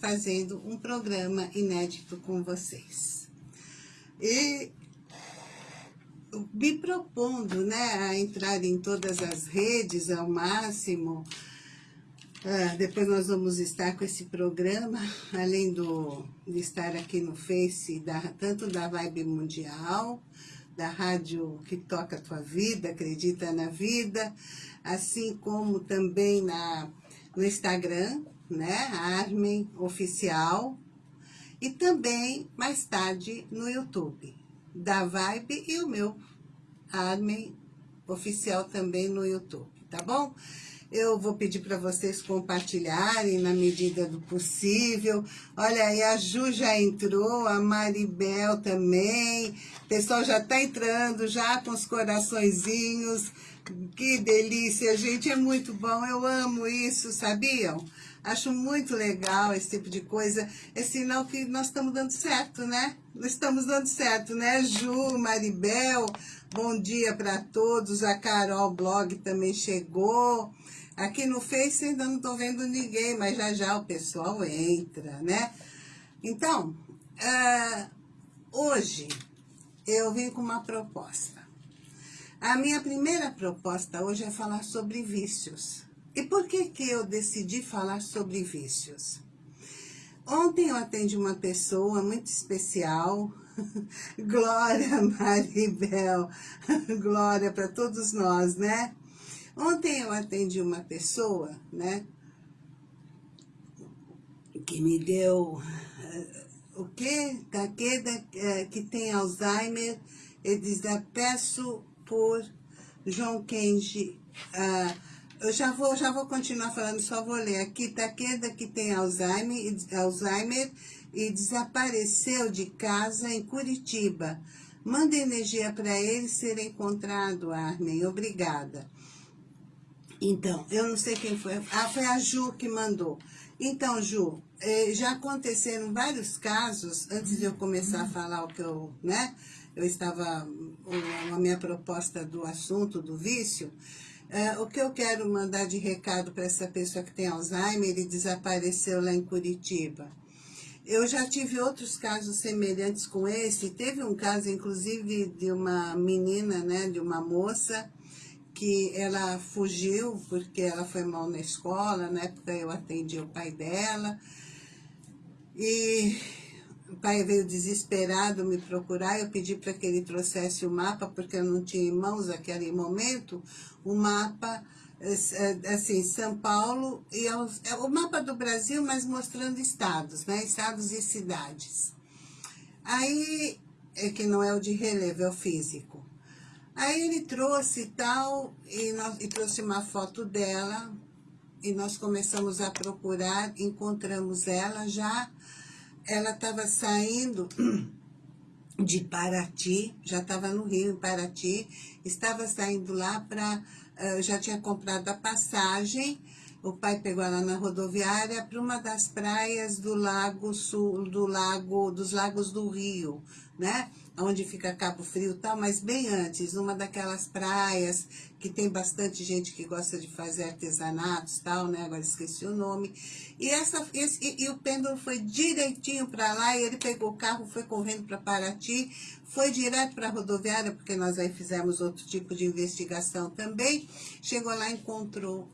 fazendo um programa inédito com vocês. E me propondo né, a entrar em todas as redes ao máximo. Ah, depois nós vamos estar com esse programa, além do, de estar aqui no Face, da, tanto da Vibe Mundial, da rádio que toca a tua vida, acredita na vida, assim como também na, no Instagram, né, Armen Oficial, e também, mais tarde, no YouTube, da Vibe e o meu Armen Oficial também no YouTube, tá bom? Eu vou pedir para vocês compartilharem na medida do possível. Olha aí, a Ju já entrou, a Maribel também. O pessoal já está entrando, já com os coraçõezinhos. Que delícia, gente, é muito bom. Eu amo isso, sabiam? Acho muito legal esse tipo de coisa. É sinal que nós estamos dando certo, né? Nós estamos dando certo, né? Ju, Maribel, bom dia para todos. A Carol Blog também chegou. Aqui no Face ainda não estou vendo ninguém, mas já já o pessoal entra, né? Então, uh, hoje eu vim com uma proposta. A minha primeira proposta hoje é falar sobre vícios. E por que que eu decidi falar sobre vícios? Ontem eu atendi uma pessoa muito especial, Glória Maribel, Glória para todos nós, né? Ontem eu atendi uma pessoa, né, que me deu uh, o que? Takeda, uh, que tem Alzheimer, ele diz, peço por João Kenji. Uh, eu já vou, já vou continuar falando, só vou ler aqui. Takeda, que tem Alzheimer, Alzheimer e desapareceu de casa em Curitiba. Manda energia para ele ser encontrado, Armin. Obrigada. Então, eu não sei quem foi. Ah, foi a Ju que mandou. Então, Ju, eh, já aconteceram vários casos, antes de eu começar a falar o que eu, né? Eu estava, a minha proposta do assunto, do vício, eh, o que eu quero mandar de recado para essa pessoa que tem Alzheimer e desapareceu lá em Curitiba. Eu já tive outros casos semelhantes com esse. Teve um caso, inclusive, de uma menina, né, de uma moça, que ela fugiu porque ela foi mal na escola, na época eu atendi o pai dela, e o pai veio desesperado me procurar, eu pedi para que ele trouxesse o mapa, porque eu não tinha mãos naquele momento, o mapa, assim, São Paulo, e é o mapa do Brasil, mas mostrando estados, né, estados e cidades. Aí, é que não é o de relevo, é o físico. Aí ele trouxe tal, e, nós, e trouxe uma foto dela, e nós começamos a procurar, encontramos ela já, ela estava saindo de Paraty, já estava no Rio, em Paraty, estava saindo lá para, uh, já tinha comprado a passagem, o pai pegou ela na rodoviária para uma das praias do lago sul, do lago, dos lagos do Rio, né? Onde fica Cabo Frio e tal, mas bem antes, uma daquelas praias que tem bastante gente que gosta de fazer artesanatos tal, né? Agora esqueci o nome. E, essa, esse, e, e o pêndulo foi direitinho para lá e ele pegou o carro, foi correndo para Paraty, foi direto para a rodoviária, porque nós aí fizemos outro tipo de investigação também. Chegou lá, encontrou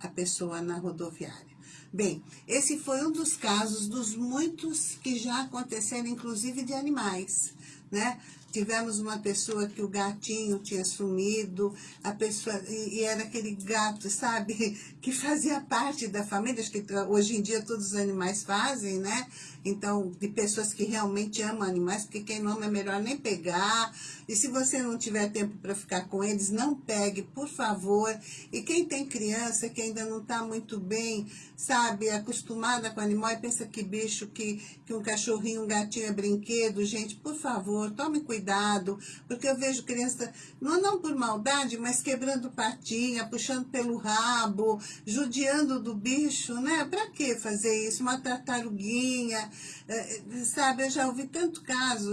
a pessoa na rodoviária. Bem, esse foi um dos casos dos muitos que já aconteceram, inclusive de animais, né? Tivemos uma pessoa que o gatinho tinha sumido, a pessoa, e, e, era aquele gato, sabe, que fazia parte da família, acho que hoje em dia todos os animais fazem, né? Então, de pessoas que realmente amam animais, porque quem não ama é melhor nem pegar. E se você não tiver tempo para ficar com eles, não pegue, por favor. E quem tem criança que ainda não está muito bem, sabe, acostumada com animal, e pensa que bicho, que, que um cachorrinho, um gatinho é brinquedo, gente, por favor, tome cuidado, porque eu vejo criança, não, não por maldade, mas quebrando patinha, puxando pelo rabo, judiando do bicho, né? Para que fazer isso? Uma tartaruguinha, é, sabe, eu já ouvi tanto caso,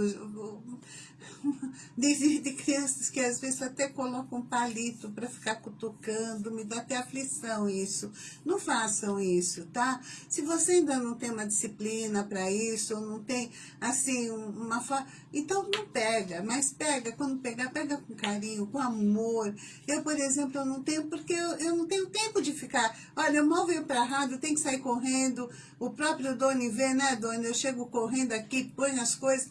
de, de crianças que às vezes até colocam um palito para ficar cutucando, me dá até aflição isso. Não façam isso, tá? Se você ainda não tem uma disciplina para isso, ou não tem, assim, uma forma... Não pega, mas pega, quando pegar, pega com carinho, com amor. Eu, por exemplo, eu não tenho, porque eu, eu não tenho tempo de ficar... Olha, eu mal venho para a rádio, tenho que sair correndo, o próprio Doni vê, né, Doni? Eu chego correndo aqui, põe as coisas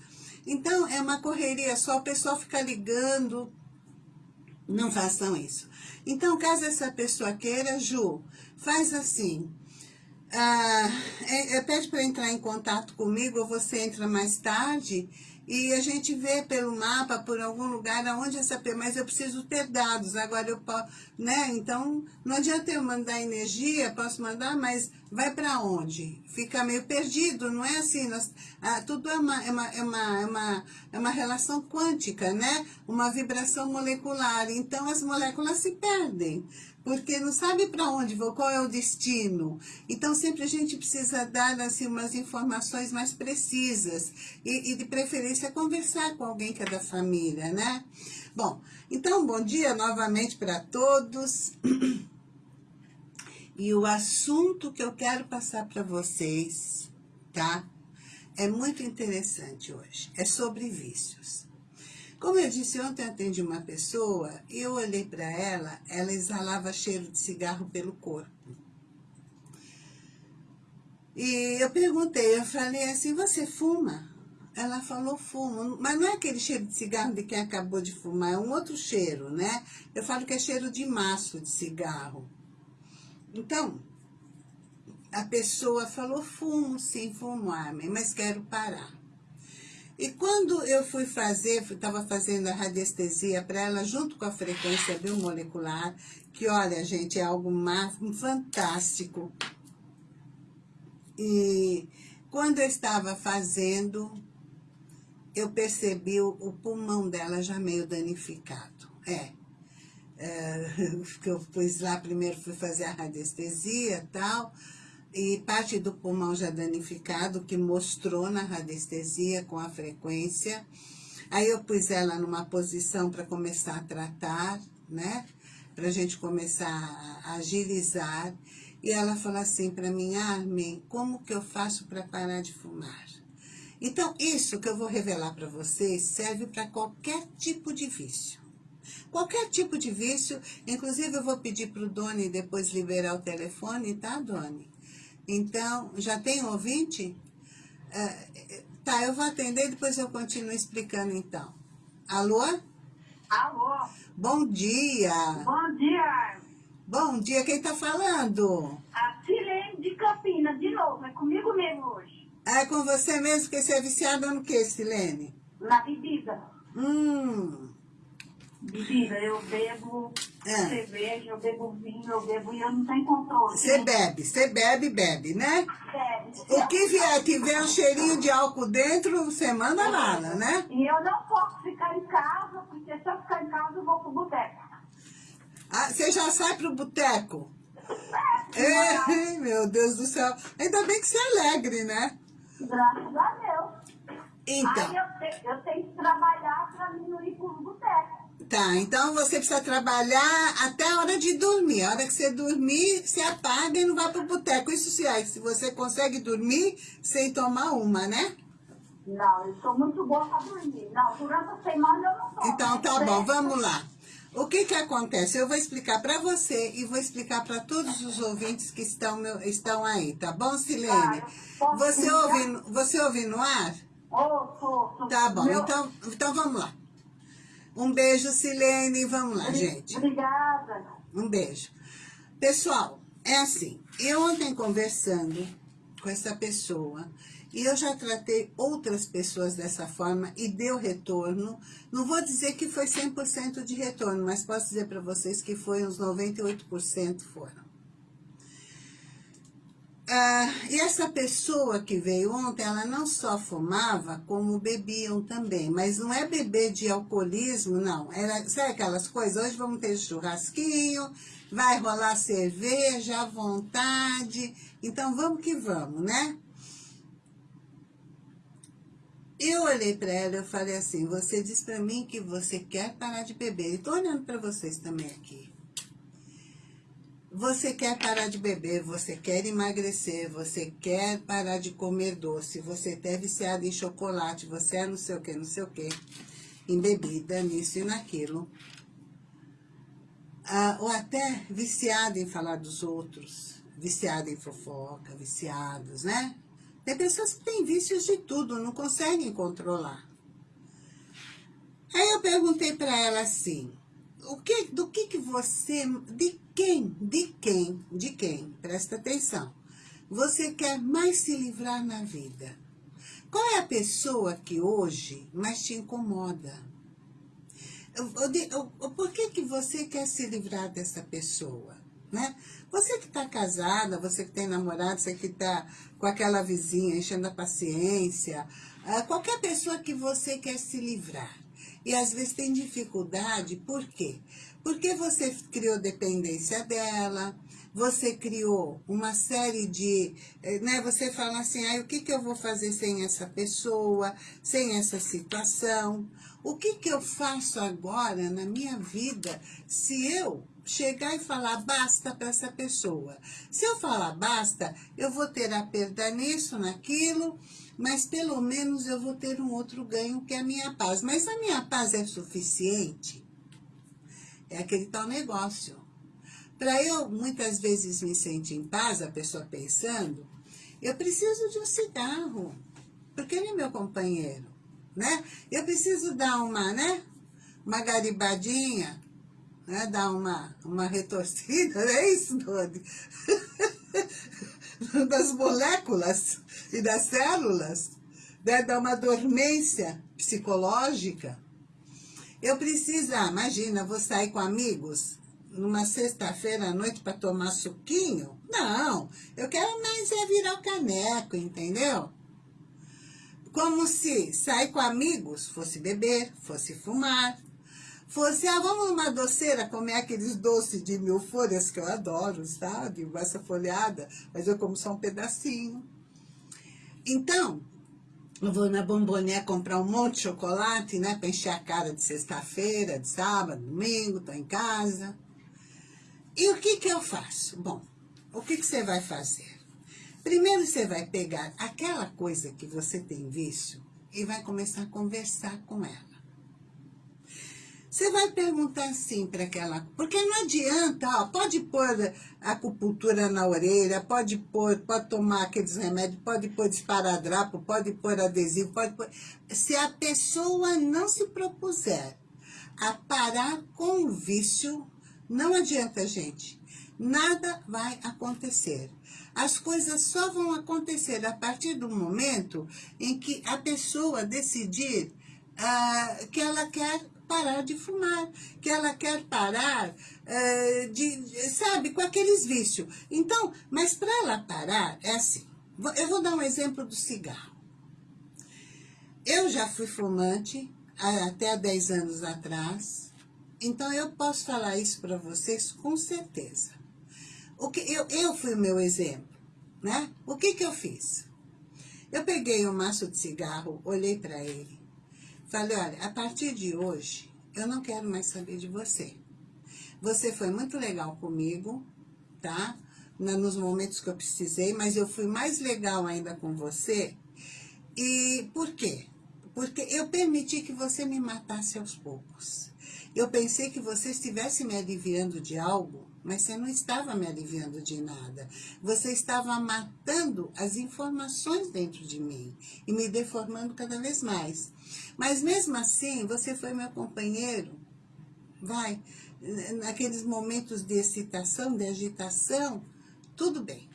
então, é uma correria só, o pessoal fica ligando. Não façam isso. Então, caso essa pessoa queira, Ju, faz assim. Ah, é, é, pede para entrar em contato comigo, ou você entra mais tarde e a gente vê pelo mapa, por algum lugar, aonde essa... Mas eu preciso ter dados, agora eu posso... Né? Então, não adianta eu mandar energia, posso mandar, mas vai para onde? Fica meio perdido, não é assim? Nós, ah, tudo é uma, é, uma, é, uma, é, uma, é uma relação quântica, né? Uma vibração molecular. Então, as moléculas se perdem porque não sabe para onde vou, qual é o destino. Então, sempre a gente precisa dar assim, umas informações mais precisas e, e de preferência conversar com alguém que é da família, né? Bom, então, bom dia novamente para todos. E o assunto que eu quero passar para vocês, tá? É muito interessante hoje. É sobre vícios. Como eu disse, ontem eu atendi uma pessoa eu olhei para ela, ela exalava cheiro de cigarro pelo corpo. E eu perguntei, eu falei assim, você fuma? Ela falou, fumo. Mas não é aquele cheiro de cigarro de quem acabou de fumar, é um outro cheiro, né? Eu falo que é cheiro de maço de cigarro. Então, a pessoa falou, fumo sim, fumo, Armin, mas quero parar. E quando eu fui fazer, estava fazendo a radiestesia para ela, junto com a frequência biomolecular, que olha, gente, é algo fantástico. E quando eu estava fazendo, eu percebi o, o pulmão dela já meio danificado. É, é, que eu pus lá, primeiro fui fazer a radiestesia e tal, e parte do pulmão já danificado, que mostrou na radiestesia com a frequência. Aí eu pus ela numa posição para começar a tratar, né? Para a gente começar a agilizar. E ela falou assim para mim, Armin, como que eu faço para parar de fumar? Então, isso que eu vou revelar para vocês serve para qualquer tipo de vício. Qualquer tipo de vício, inclusive eu vou pedir para o Doni depois liberar o telefone, tá, Doni? Então, já tem ouvinte? É, tá, eu vou atender, depois eu continuo explicando então. Alô? Alô? Bom dia. Bom dia. Bom dia, quem tá falando? A Silene de Campinas, de novo, é comigo mesmo hoje. É com você mesmo, que você é viciada no que, Silene? Na bebida. Hum, Bebida, eu bebo É. cerveja, eu bebo vinho, eu bebo e eu não tenho controle. você bebe, você bebe, bebe, né? Bebe. O que vier, tiver um cheirinho de álcool dentro, você manda bala, né? E eu não posso ficar em casa, porque se eu ficar em casa eu vou pro boteco. Ah, você já sai pro boteco? É, Ei, meu Deus do céu. Ainda bem que você é alegre, né? graças a Deus. Então, Aí eu, te- eu tenho que trabalhar pra mim não ir pro boteco. Tá. Então você precisa trabalhar até a hora de dormir. A hora que você dormir, você apaga e não vai pro boteco. Isso se é, se você consegue dormir sem tomar uma, né? Não, eu sou muito boa pra dormir. Não, durante a semana eu não posso. Então tá bom, vamos lá. O que que acontece? Eu vou explicar para você e vou explicar para todos os ouvintes que estão, estão aí, tá bom, Silene? Você ouve, no- você ouve no ar? Tá bom, Meu- então, então vamos lá. Um beijo, Silene, vamos lá, gente. Obrigada. Um beijo. Pessoal, é assim, eu ontem conversando com essa pessoa, e eu já tratei outras pessoas dessa forma e deu retorno. Não vou dizer que foi 100% de retorno, mas posso dizer para vocês que foi uns 98% foram. Ah, e essa pessoa que veio ontem, ela não só fumava, como bebiam também. Mas não é beber de alcoolismo, não. Era, sabe aquelas coisas? Hoje vamos ter churrasquinho, vai rolar cerveja à vontade. Então vamos que vamos, né? Eu olhei para ela e falei assim, você diz para mim que você quer parar de beber. Estou olhando para vocês também aqui. Você quer parar de beber, você quer emagrecer, você quer parar de comer doce, você é viciado em chocolate, você é não sei o que, não sei o que, em bebida, nisso e naquilo. Ah, ou até viciado em falar dos outros, viciado em fofoca, viciados, né? Tem pessoas que têm vícios de tudo, não conseguem controlar. Aí eu perguntei para ela assim, o que, do que que você, de quem, de quem, de quem, presta atenção, você quer mais se livrar na vida? Qual é a pessoa que hoje mais te incomoda? Por que que você quer se livrar dessa pessoa? Né? Você que está casada, você que tem namorado, você que está com aquela vizinha enchendo a paciência, ah, qualquer pessoa que você quer se livrar. E às vezes tem dificuldade, por quê? Porque você criou dependência dela, você criou uma série de... Eh, né, você fala assim, ah, o que, que eu vou fazer sem essa pessoa, sem essa situação? O que, que eu faço agora na minha vida se eu chegar e falar basta para essa pessoa? Se eu falar basta, eu vou ter a perda nisso, naquilo mas pelo menos eu vou ter um outro ganho que é a minha paz. Mas a minha paz é suficiente? É aquele tal negócio. Para eu muitas vezes me sentir em paz, a pessoa pensando, eu preciso de um cigarro, porque ele é meu companheiro, né? Eu preciso dar uma, né? Uma garibadinha, né? Dar uma, uma retorcida, é isso, Dodi? das moléculas e das células, né? dar uma dormência psicológica. Eu preciso, ah, imagina, vou sair com amigos numa sexta-feira à noite para tomar suquinho? Não, eu quero mais é virar o caneco, entendeu? Como se sair com amigos fosse beber, fosse fumar, fosse, ah, vamos numa doceira comer aqueles doces de mil folhas que eu adoro, sabe? Essa folhada, mas eu como só um pedacinho. Então, eu vou na bomboné comprar um monte de chocolate, né? Pra encher a cara de sexta-feira, de sábado, domingo, tô em casa. E o que que eu faço? Bom, o que que você vai fazer? Primeiro você vai pegar aquela coisa que você tem vício e vai começar a conversar com ela. Você vai perguntar assim para aquela... Porque não adianta, ó, pode pôr acupuntura na orelha, pode pôr, pode tomar aqueles remédios, pode pôr esparadrapo, pode pôr adesivo, pode pôr... Se a pessoa não se propuser a parar com o vício, não adianta, gente. Nada vai acontecer. As coisas só vão acontecer a partir do momento em que a pessoa decidir uh, que ela quer parar de fumar, que ela quer parar uh, de, sabe, com aqueles vícios. Então, mas para ela parar, é assim. Eu vou dar um exemplo do cigarro. Eu já fui fumante até há 10 anos atrás, então eu posso falar isso para vocês com certeza. O que, eu, eu fui o meu exemplo, né? O que que eu fiz? Eu peguei um maço de cigarro, olhei para ele, Falei, olha, a partir de hoje, eu não quero mais saber de você. Você foi muito legal comigo, tá? nos momentos que eu precisei, mas eu fui mais legal ainda com você. E por quê? Porque eu permiti que você me matasse aos poucos. Eu pensei que você estivesse me aliviando de algo mas você não estava me aliviando de nada. Você estava matando as informações dentro de mim e me deformando cada vez mais. Mas mesmo assim, você foi meu companheiro. Vai, naqueles momentos de excitação, de agitação, tudo bem.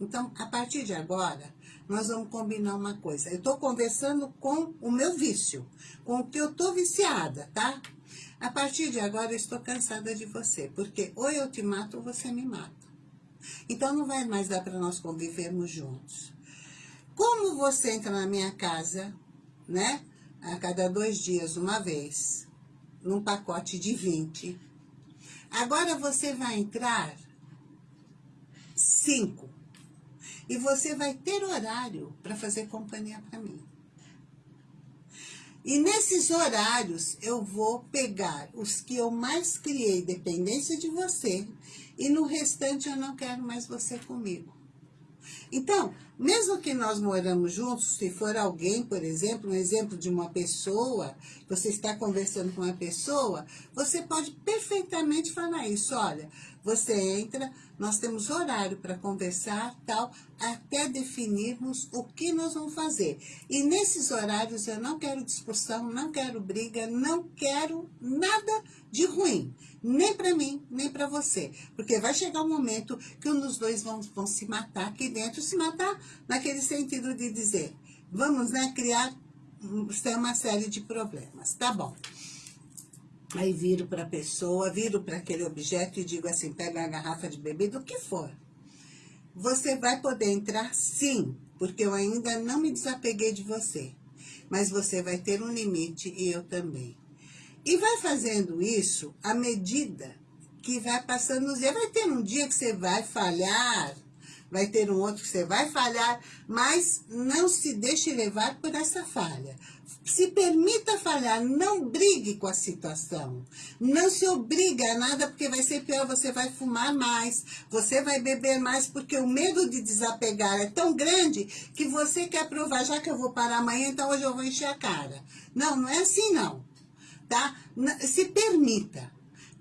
Então, a partir de agora, nós vamos combinar uma coisa. Eu estou conversando com o meu vício, com o que eu estou viciada, tá? A partir de agora eu estou cansada de você, porque ou eu te mato ou você me mata. Então não vai mais dar para nós convivermos juntos. Como você entra na minha casa, né? A cada dois dias, uma vez, num pacote de 20. Agora você vai entrar cinco. E você vai ter horário para fazer companhia para mim. E nesses horários eu vou pegar os que eu mais criei dependência de você e no restante eu não quero mais você comigo. Então, mesmo que nós moramos juntos, se for alguém, por exemplo, um exemplo de uma pessoa, você está conversando com uma pessoa, você pode perfeitamente falar isso, olha, você entra, nós temos horário para conversar, tal, até definirmos o que nós vamos fazer. E nesses horários eu não quero discussão, não quero briga, não quero nada de ruim. Nem para mim, nem para você. Porque vai chegar um momento que um dos dois vão, vão se matar aqui dentro, se matar naquele sentido de dizer, vamos né, criar uma série de problemas. Tá bom. Aí viro para a pessoa, viro para aquele objeto e digo assim, pega a garrafa de bebida, o que for. Você vai poder entrar sim, porque eu ainda não me desapeguei de você. Mas você vai ter um limite e eu também. E vai fazendo isso à medida que vai passando os dias. Vai ter um dia que você vai falhar, vai ter um outro que você vai falhar, mas não se deixe levar por essa falha. Se permita falhar, não brigue com a situação. Não se obriga a nada, porque vai ser pior, você vai fumar mais, você vai beber mais, porque o medo de desapegar é tão grande que você quer provar, já que eu vou parar amanhã, então hoje eu vou encher a cara. Não, não é assim não tá? Se permita.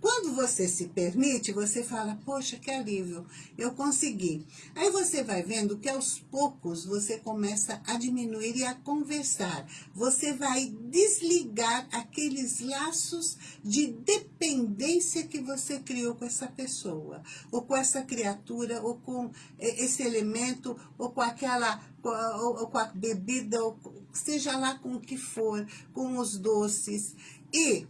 Quando você se permite, você fala, poxa, que alívio, eu consegui. Aí você vai vendo que aos poucos você começa a diminuir e a conversar. Você vai desligar aqueles laços de dependência que você criou com essa pessoa, ou com essa criatura, ou com esse elemento, ou com aquela, ou, com a bebida, ou seja lá com o que for, com os doces. E,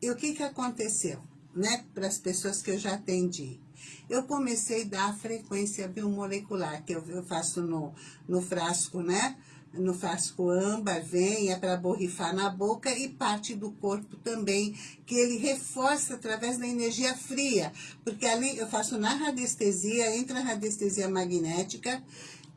e o que, que aconteceu, né, para as pessoas que eu já atendi? Eu comecei a dar frequência biomolecular, que eu, eu faço no, no frasco, né? no frasco âmbar, vem, é para borrifar na boca e parte do corpo também, que ele reforça através da energia fria, porque além, eu faço na radiestesia, entra a radiestesia magnética,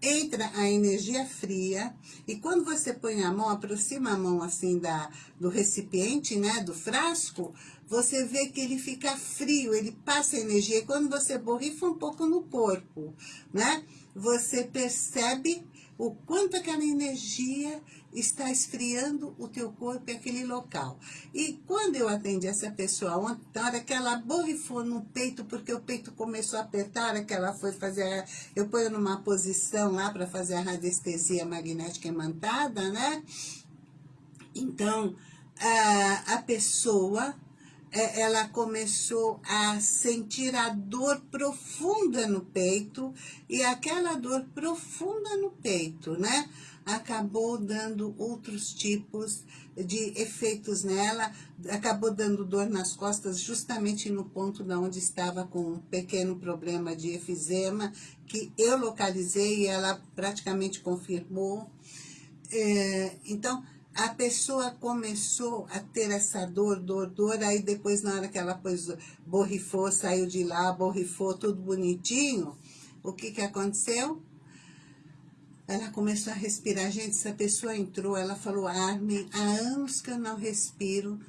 entra a energia fria e quando você põe a mão, aproxima a mão assim da, do recipiente, né, do frasco, você vê que ele fica frio, ele passa energia. Quando você borrifa um pouco no corpo, né, você percebe o quanto aquela energia está esfriando o teu corpo e aquele local. E quando eu atendi essa pessoa, na hora que ela borrifou no peito, porque o peito começou a apertar, hora que ela foi fazer, eu ponho numa posição lá para fazer a radiestesia magnética imantada, né? Então, a, a pessoa ela começou a sentir a dor profunda no peito, e aquela dor profunda no peito, né? Acabou dando outros tipos de efeitos nela, acabou dando dor nas costas justamente no ponto de onde estava com um pequeno problema de efizema, que eu localizei e ela praticamente confirmou. É, então, a pessoa começou a ter essa dor, dor, dor, aí depois na hora que ela pôs, borrifou, saiu de lá, borrifou tudo bonitinho, o que que aconteceu? Ela começou a respirar, gente, essa pessoa entrou, ela falou, Armin, há anos que eu não respiro,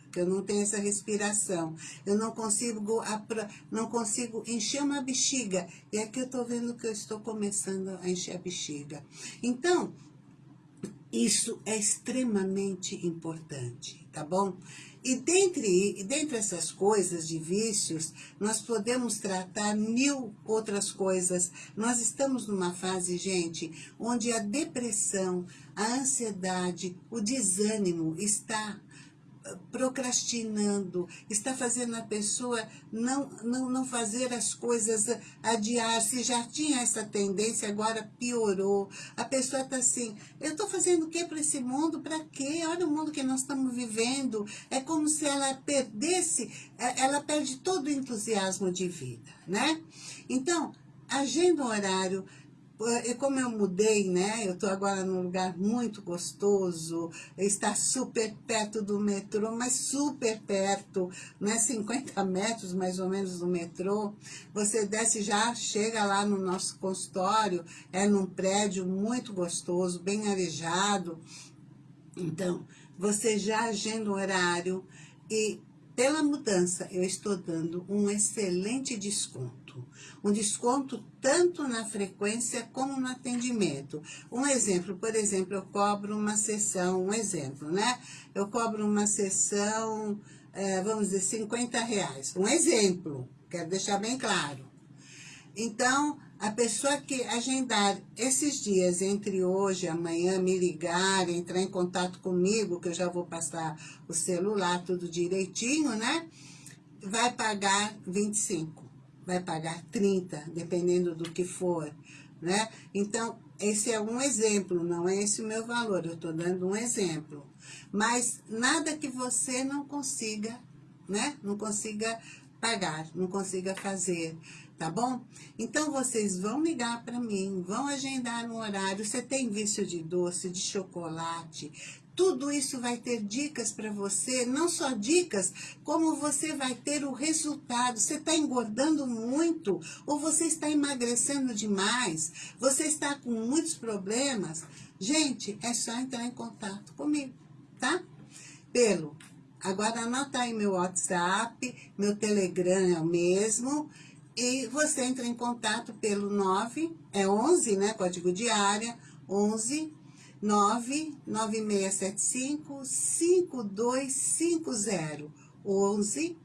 que eu não tenho essa respiração, eu não consigo, não consigo encher uma bexiga, e aqui eu estou vendo que eu estou começando a encher a bexiga. Então, isso é extremamente importante, tá bom? E dentre, dentre essas coisas de vícios, nós podemos tratar mil outras coisas. Nós estamos numa fase, gente, onde a depressão, a ansiedade, o desânimo está procrastinando, está fazendo a pessoa não, não, não fazer as coisas, adiar, se já tinha essa tendência, agora piorou. A pessoa está assim, eu estou fazendo o que para esse mundo? Para quê? Olha o mundo que nós estamos vivendo. É como se ela perdesse, é, ela perde todo o entusiasmo de vida, né? Então, agenda um horário, E como eu mudei, né? Eu tô agora num lugar muito gostoso, está super perto do metrô, mas super perto, né? 50 metros mais ou menos do metrô. Você desce já, chega lá no nosso consultório, é num prédio muito gostoso, bem arejado. Então, você já agenda o horário e pela mudança, eu estou dando um excelente desconto. Um desconto tanto na frequência como no atendimento. Um exemplo, por exemplo, eu cobro uma sessão, um exemplo, né? Eu cobro uma sessão, é, vamos dizer, 50 reais. Um exemplo, quero deixar bem claro. Então, a pessoa que agendar esses dias entre hoje e amanhã, me ligar, entrar em contato comigo, que eu já vou passar o celular, tudo direitinho, né? Vai pagar 25, vai pagar 30, dependendo do que for, né? Então, esse é um exemplo, não é esse o meu valor, eu estou dando um exemplo. Mas nada que você não consiga, né? Não consiga pagar, não consiga fazer tá bom? Então, vocês vão ligar para mim, vão agendar um horário. Você tem vício de doce, de chocolate, tudo isso vai ter dicas para você, não só dicas, como você vai ter o resultado. Você está engordando muito ou você está emagrecendo demais? Você está com muitos problemas? Gente, é só entrar em contato comigo, tá? Pelo, agora anota aí meu WhatsApp, meu Telegram é o mesmo, e você entra em contato pelo 9, é 11, né, código de área, 11 99675 5250. 11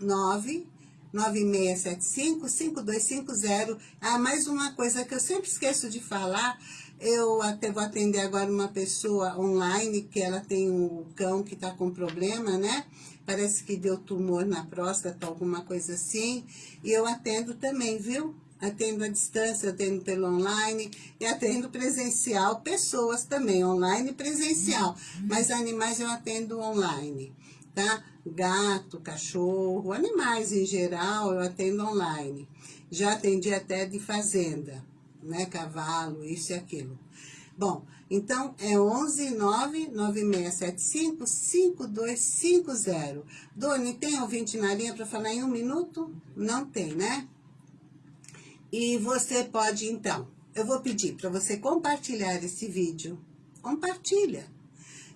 9 9675 5250. Ah, mais uma coisa que eu sempre esqueço de falar, eu até vou atender agora uma pessoa online, que ela tem um cão que está com problema, né? Parece que deu tumor na próstata, alguma coisa assim. E eu atendo também, viu? Atendo à distância, atendo pelo online e atendo presencial, pessoas também, online e presencial. Mas animais eu atendo online, tá? Gato, cachorro, animais em geral eu atendo online. Já atendi até de fazenda né? Cavalo, isso e aquilo. Bom, então é 11 9 9675 5250. Doni, tem ouvinte na linha para falar em um minuto? Não tem, né? E você pode, então, eu vou pedir para você compartilhar esse vídeo. Compartilha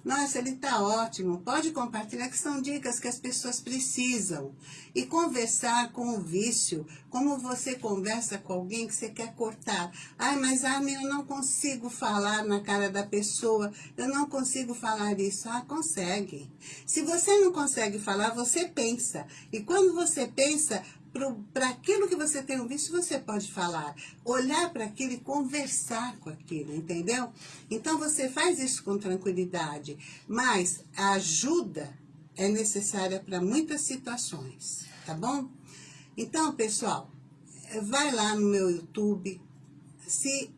nossa, ele está ótimo. Pode compartilhar que são dicas que as pessoas precisam. E conversar com o vício, como você conversa com alguém que você quer cortar. Ai, mas Armin, eu não consigo falar na cara da pessoa, eu não consigo falar isso. Ah, consegue. Se você não consegue falar, você pensa. E quando você pensa, para aquilo que você tem visto, você pode falar, olhar para aquilo e conversar com aquilo, entendeu? Então você faz isso com tranquilidade, mas a ajuda é necessária para muitas situações, tá bom? Então, pessoal, vai lá no meu YouTube, se,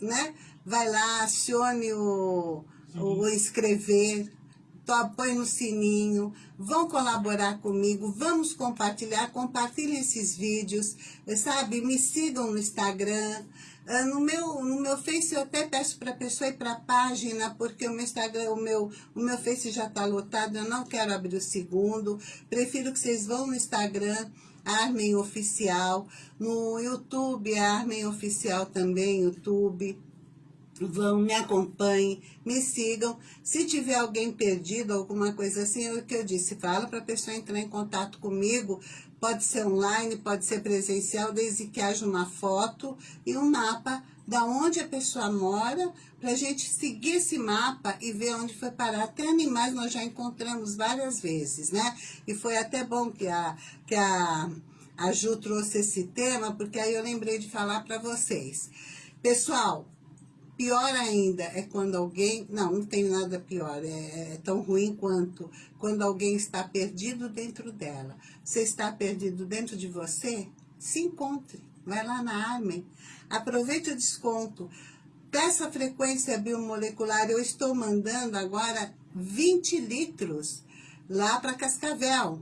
né, vai lá, acione o, o inscrever, põe no sininho, vão colaborar comigo, vamos compartilhar, compartilhem esses vídeos, sabe? Me sigam no Instagram, ah, no meu, no meu Face eu até peço para a pessoa ir para a página, porque o meu Instagram, o meu, o meu Face já está lotado, eu não quero abrir o segundo. Prefiro que vocês vão no Instagram, Armen Oficial, no YouTube, Armen Oficial também, YouTube vão, me acompanhem, me sigam. Se tiver alguém perdido, alguma coisa assim, é o que eu disse, fala para a pessoa entrar em contato comigo, pode ser online, pode ser presencial, desde que haja uma foto e um mapa da onde a pessoa mora, para a gente seguir esse mapa e ver onde foi parar. Até animais nós já encontramos várias vezes, né? E foi até bom que a, que a, a Ju trouxe esse tema, porque aí eu lembrei de falar para vocês. Pessoal, Pior ainda é quando alguém... Não, não tem nada pior. É, é, tão ruim quanto quando alguém está perdido dentro dela. Você está perdido dentro de você? Se encontre. Vai lá na Armen. Aproveite o desconto. Dessa frequência biomolecular, eu estou mandando agora 20 litros lá para Cascavel.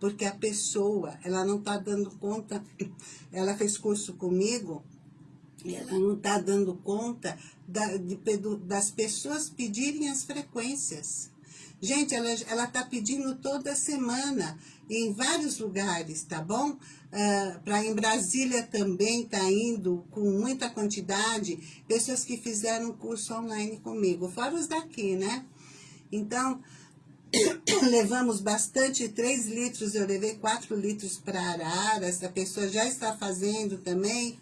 Porque a pessoa, ela não está dando conta. Ela fez curso comigo não está dando conta da- de das pessoas pedirem as frequências. Gente, ela está pedindo toda semana, em vários lugares, tá bom? para em Brasília também está indo com muita quantidade, pessoas que fizeram curso online comigo, fora os daqui, né? Então, levamos bastante, 3 litros, eu levei 4 litros para Arara, essa pessoa já está fazendo também.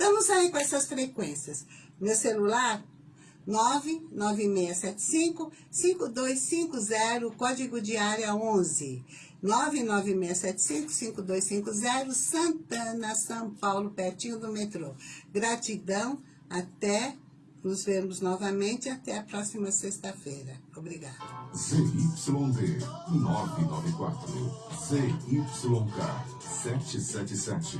Vamos sair com essas frequências. Meu celular, 99675-5250, código de área 11. 99675-5250, Santana, São Paulo, pertinho do metrô. Gratidão, até nos vemos novamente, até a próxima sexta-feira. Obrigada. ZYD 994, ZYK 777.